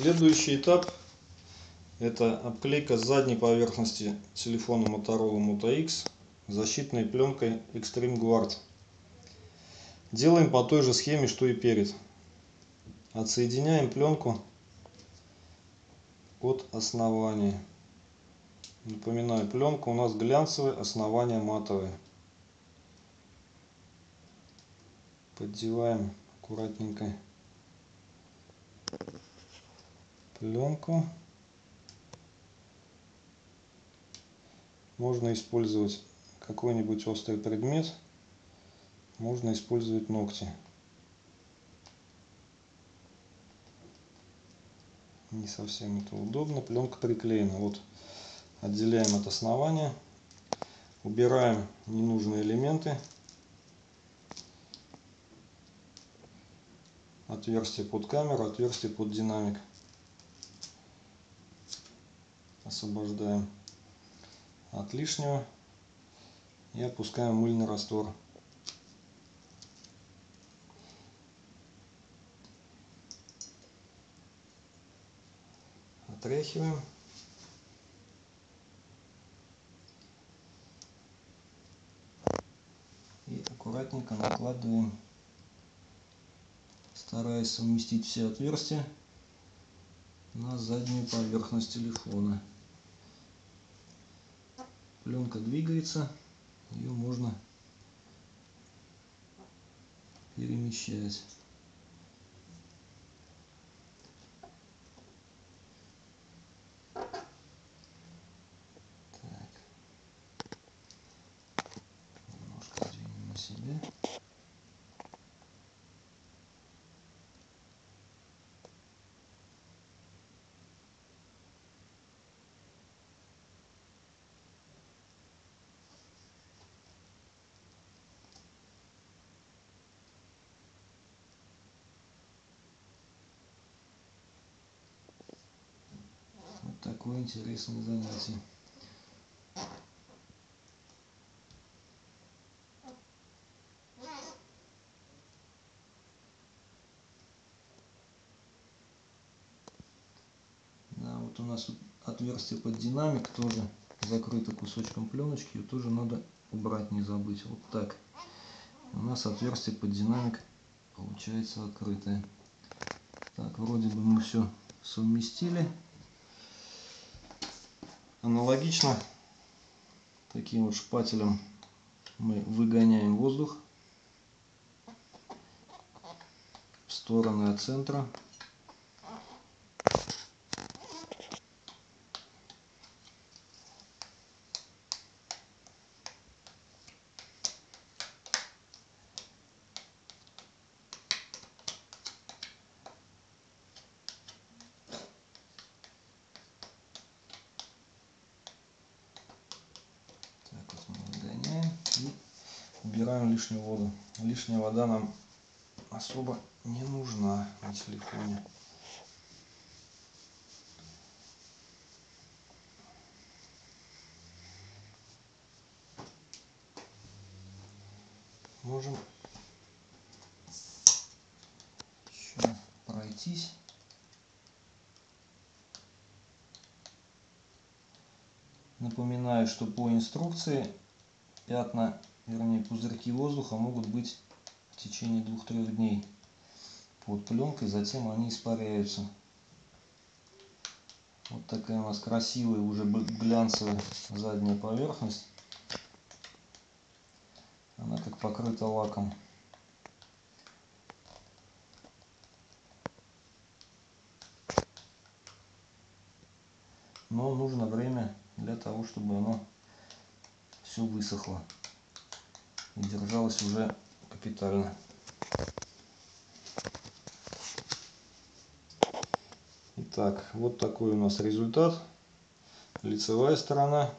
Следующий этап это обклейка задней поверхности телефона Motorola Moto X защитной пленкой Extreme Guard. Делаем по той же схеме, что и перед. Отсоединяем пленку от основания. Напоминаю, пленка у нас глянцевая, основание матовое. Поддеваем аккуратненько пленку. Можно использовать какой-нибудь острый предмет, можно использовать ногти. Не совсем это удобно. Пленка приклеена. Вот отделяем от основания, убираем ненужные элементы. Отверстие под камеру, отверстие под динамик. Освобождаем от лишнего и опускаем мыльный раствор. Отряхиваем. И аккуратненько накладываем, стараясь совместить все отверстия на заднюю поверхность телефона пленка двигается, ее можно перемещать. Так. Немножко двинем на себе. Такое интересное занятие. Да, вот у нас отверстие под динамик тоже закрыто кусочком пленочки. Ее тоже надо убрать, не забыть. Вот так. У нас отверстие под динамик получается открытое. Так, вроде бы мы все совместили. Аналогично таким вот шпателем мы выгоняем воздух в стороны от центра. Убираем лишнюю воду. Лишняя вода нам особо не нужна на телефоне. Можем еще пройтись. Напоминаю, что по инструкции пятна вернее пузырьки воздуха могут быть в течение двух-трех дней под пленкой, затем они испаряются. Вот такая у нас красивая уже глянцевая задняя поверхность. Она как покрыта лаком. Но нужно время для того, чтобы оно все высохло держалась уже капитально. Итак, вот такой у нас результат. Лицевая сторона,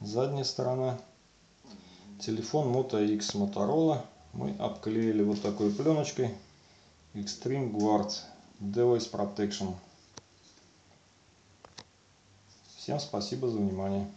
задняя сторона. Телефон Moto X Motorola мы обклеили вот такой пленочкой Extreme Guard Device Protection. Всем спасибо за внимание.